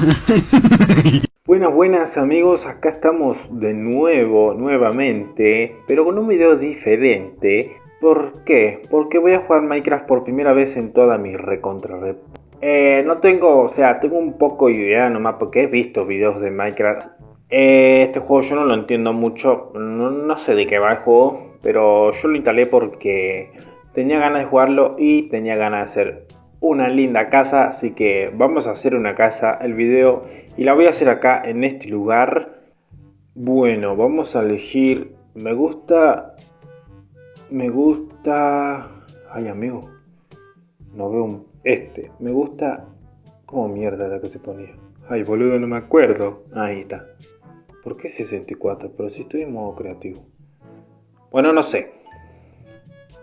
Buenas, buenas amigos, acá estamos de nuevo, nuevamente, pero con un video diferente. ¿Por qué? Porque voy a jugar Minecraft por primera vez en toda mi recontra rep. Eh, no tengo, o sea, tengo un poco de idea nomás porque he visto videos de Minecraft. Eh, este juego yo no lo entiendo mucho, no, no sé de qué va el juego, pero yo lo instalé porque tenía ganas de jugarlo y tenía ganas de hacer una linda casa, así que vamos a hacer una casa, el video, y la voy a hacer acá en este lugar. Bueno, vamos a elegir, me gusta, me gusta, ay amigo, no veo un, este, me gusta, como mierda la que se ponía, ay boludo no me acuerdo, ahí está. ¿Por qué 64? Pero si estoy en modo creativo. Bueno, no sé.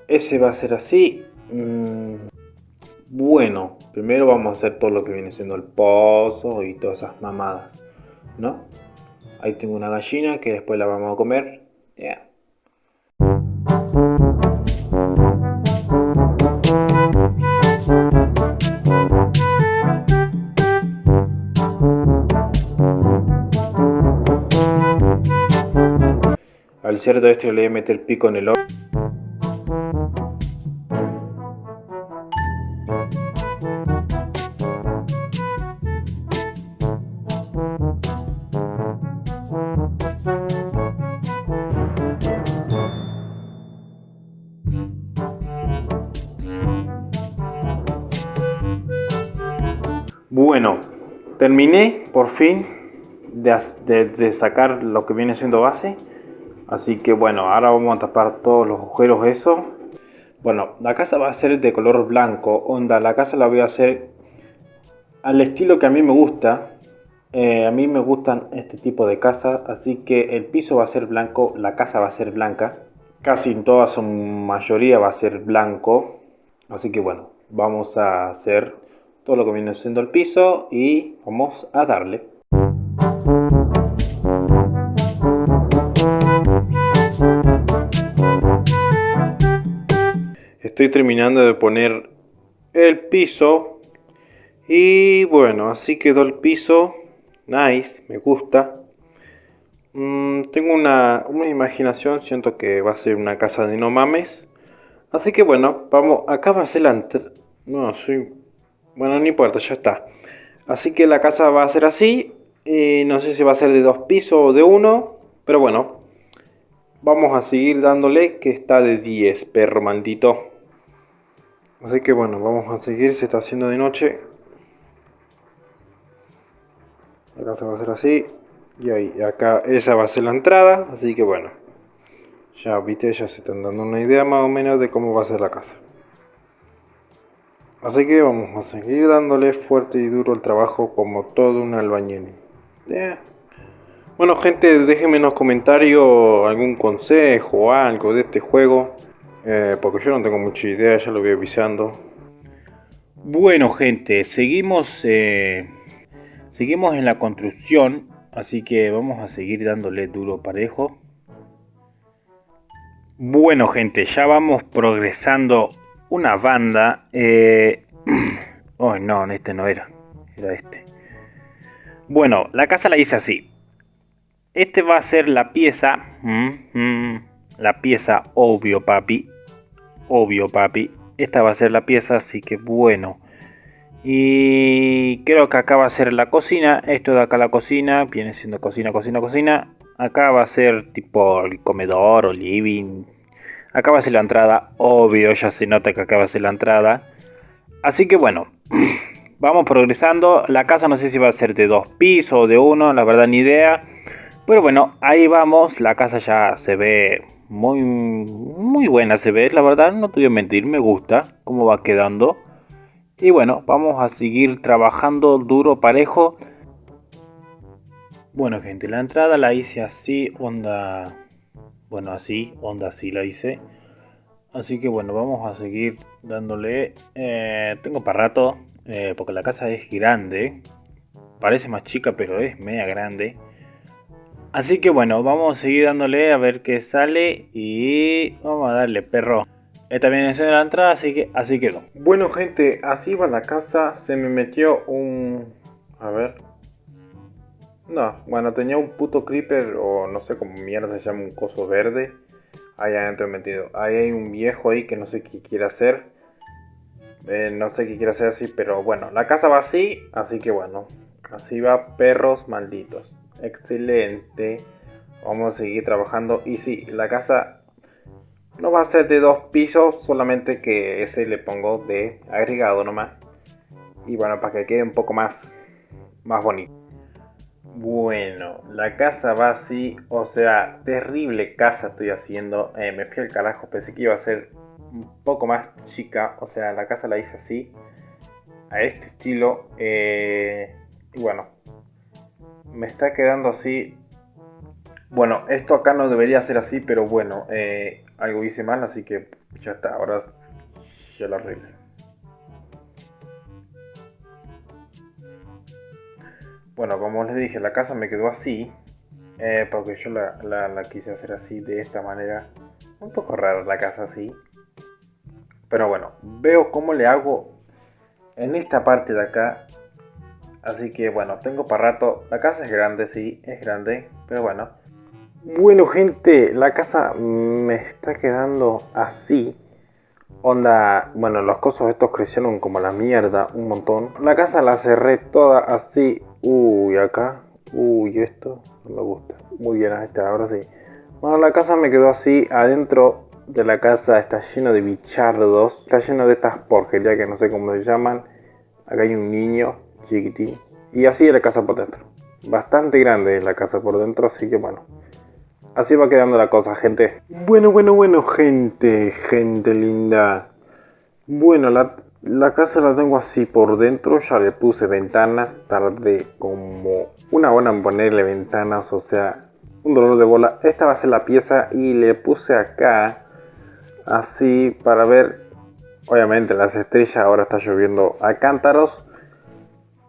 Ese va a ser así. Mm, bueno, primero vamos a hacer todo lo que viene siendo el pozo y todas esas mamadas, ¿no? Ahí tengo una gallina que después la vamos a comer. Al cerdo este le voy a meter pico en el ojo. Bueno, terminé por fin de, sacar lo que viene siendo base. Así que bueno, ahora vamos a tapar todos los agujeros eso. Bueno, la casa va a ser de color blanco. Onda, la casa la voy a hacer al estilo que a mí me gusta. Eh, a mí me gustan este tipo de casas. Así que el piso va a ser blanco, la casa va a ser blanca. Casi en toda su mayoría va a ser blanco. Así que bueno, vamos a hacer todo lo que viene siendo el piso y vamos a darle. Estoy terminando de poner el piso y bueno, así quedó el piso. Nice, me gusta. Mm, tengo una, una, imaginación, siento que va a ser una casa de no mames. Así que bueno, vamos, acá va a ser la... No, soy bueno, no importa, ya está. Así que la casa va a ser así. Y no sé si va a ser de dos pisos o de uno. Pero bueno. Vamos a seguir dándole que está de 10, perro maldito. Así que bueno, vamos a seguir. Se está haciendo de noche. La casa va a ser así. Y ahí, acá, esa va a ser la entrada. Así que bueno. Ya viste, ya se están dando una idea más o menos de cómo va a ser la casa. Así que vamos a seguir dándole fuerte y duro el trabajo como todo un albañil. Bueno gente, déjenme en los comentarios algún consejo o algo de este juego. Eh, porque yo no tengo mucha idea, ya lo voy avisando. Bueno gente, seguimos, eh, seguimos en la construcción. Así que vamos a seguir dándole duro parejo. Bueno gente, ya vamos progresando una banda. Eh... Oh, no, este no era. Era este. Bueno, la casa la hice así. Este va a ser la pieza. Mm, mm, la pieza obvio, papi. Obvio, papi. Esta va a ser la pieza, así que bueno. Y creo que acá va a ser la cocina. Esto de acá la cocina. Viene siendo cocina, cocina, cocina. Acá va a ser tipo el comedor o living Acá va la entrada, obvio, ya se nota que acá va la entrada. Así que bueno, vamos progresando. La casa no sé si va a ser de dos pisos o de uno, la verdad ni idea. Pero bueno, ahí vamos. La casa ya se ve muy, muy buena, se ve, la verdad, no te voy a mentir, me gusta cómo va quedando. Y bueno, vamos a seguir trabajando duro, parejo. Bueno gente, la entrada la hice así, onda bueno así, onda así la hice. Así que bueno, vamos a seguir dándole. Eh, tengo para rato eh, porque la casa es grande. Parece más chica pero es media grande. Así que bueno, vamos a seguir dándole a ver qué sale y vamos a darle perro. Esta viene siendo la entrada, así que así quedó. Bueno gente, así va la casa. Se me metió un... A ver, No, bueno, tenía un puto creeper o no sé cómo mierda se llama un coso verde. Ahí adentro metido. Ahí hay un viejo ahí que no sé qué quiere hacer. Eh, no sé qué quiere hacer así, pero bueno, la casa va así, así que bueno. Así va, perros malditos. Excelente. Vamos a seguir trabajando. Y sí, la casa no va a ser de dos pisos, solamente que ese le pongo de agregado nomás. Y bueno, para que quede un poco más, más bonito. Bueno, la casa va así, o sea, terrible casa estoy haciendo. Eh, me fui al carajo, pensé que iba a ser un poco más chica, o sea, la casa la hice así, a este estilo. Eh, y bueno, me está quedando así. Bueno, esto acá no debería ser así, pero bueno, eh, algo hice mal, así que ya está, ahora ya lo arreglo. Bueno, como les dije, la casa me quedó así. Eh, porque yo la, quise hacer así, de esta manera. Un poco rara la casa así. Pero bueno, veo cómo le hago en esta parte de acá. Así que bueno, tengo para rato. La casa es grande, sí, es grande. Pero bueno. Bueno gente, la casa me está quedando así. Onda, bueno, los cosos estos crecieron como la mierda, un montón. La casa la cerré toda así. Uy, acá. Uy, esto no me gusta. Muy bien, está, ahora sí. Bueno, la casa me quedó así. Adentro de la casa está lleno de bichardos. Está lleno de estas porquerías que no sé cómo se llaman. Acá hay un niño chiquitín. Y así es la casa por dentro. Bastante grande es la casa por dentro, así que bueno. Así va quedando la cosa, gente. Bueno, bueno, bueno, gente, gente linda. Bueno, la, casa la tengo así por dentro. Ya le puse ventanas. Tardé como una hora en ponerle ventanas, o sea, un dolor de bola. Esta va a ser la pieza y le puse acá así para ver. Obviamente las estrellas, ahora está lloviendo a cántaros.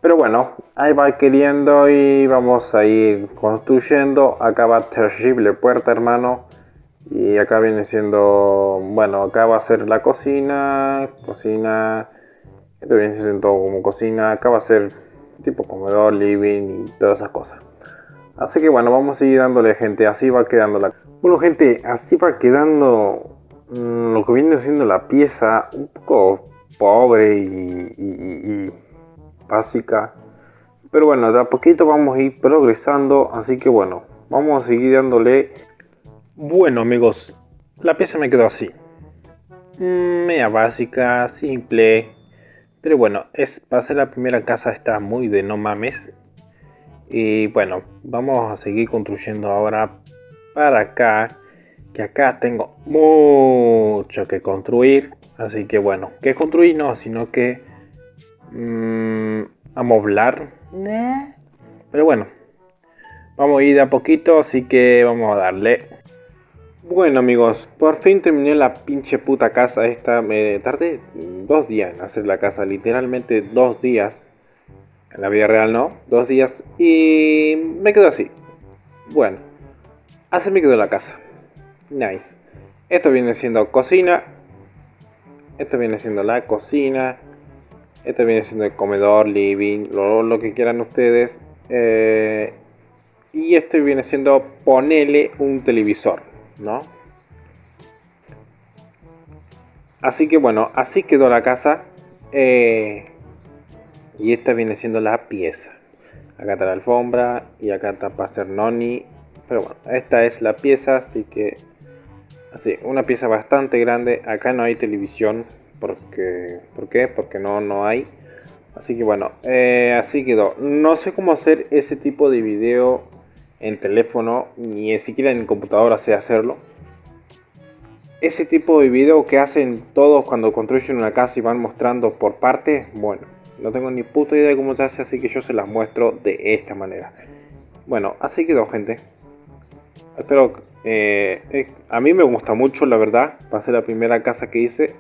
Pero bueno, ahí va queriendo y vamos a ir construyendo. Acá va terrible puerta, hermano. Y acá viene siendo, bueno, acá va a ser la cocina, cocina. Esto viene siendo todo como cocina. Acá va a ser tipo comedor, living y todas esas cosas. Así que bueno, vamos a seguir dándole gente. Así va quedando la... Bueno gente, así va quedando lo que viene siendo la pieza. Un poco pobre y básica. Pero bueno, de a poquito vamos a ir progresando, así que bueno, vamos a seguir dándole... Bueno amigos, la pieza me quedó así. Media básica, simple. Pero bueno, es para ser la primera casa está muy de no mames. Y bueno, vamos a seguir construyendo ahora para acá. Que acá tengo mucho que construir. Así que bueno, que construir no, sino que mmm, amoblar. Pero bueno, vamos a ir de a poquito, así que vamos a darle. Bueno amigos, por fin terminé la pinche puta casa esta. Me tardé dos días en hacer la casa, literalmente dos días. En la vida real no, dos días. Y me quedo así. Bueno, así me quedó la casa. Nice. Esto viene siendo cocina. Esto viene siendo la cocina. Este viene siendo el comedor, living, lo, que quieran ustedes. Eh, y este viene siendo ponerle un televisor, ¿no? Así que bueno, así quedó la casa. Eh, y esta viene siendo la pieza. Acá está la alfombra y acá está noni. Pero bueno, esta es la pieza, así que... Así, una pieza bastante grande. Acá no hay televisión, porque ¿por qué? porque no no hay así que bueno eh, así quedó no sé cómo hacer ese tipo de video en teléfono ni siquiera en computadora sé hacerlo. Ese tipo de video que hacen todos cuando construyen una casa y van mostrando por partes bueno no tengo ni puta idea de cómo se hace así que yo se las muestro de esta manera. Bueno así quedó gente. Espero eh, eh, a mí me gusta mucho la verdad. Va a ser la primera casa que hice.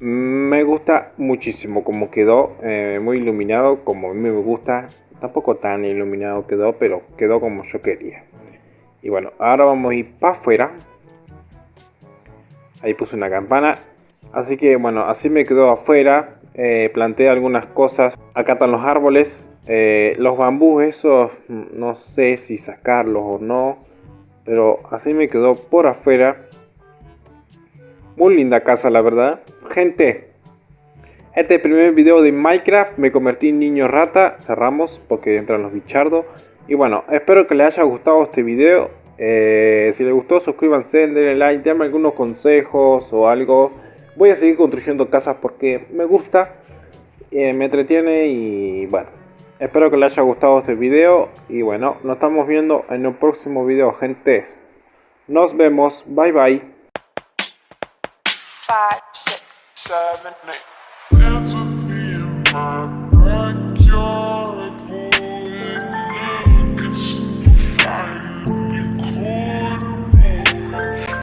Me gusta muchísimo como quedó, eh, muy iluminado como a mí me gusta. Tampoco tan iluminado quedó, pero quedó como yo quería. Y bueno, ahora vamos a ir para afuera. Ahí puse una campana. Así que bueno, así me quedó afuera. eh, planté algunas cosas. Acá están los árboles. Eh, los bambús, esos no sé si sacarlos o no. Pero así me quedó por afuera. Muy linda casa, la verdad. Gente, este es el primer video de Minecraft. Me convertí en niño rata. Cerramos porque entran los bichardos. Y bueno, espero que les haya gustado este video. Eh, si les gustó, suscríbanse, denle like, denme algunos consejos o algo. Voy a seguir construyendo casas porque me gusta, eh, me entretiene y bueno. Espero que les haya gustado este video y bueno, nos estamos viendo en un próximo video, gente. Nos vemos, bye bye.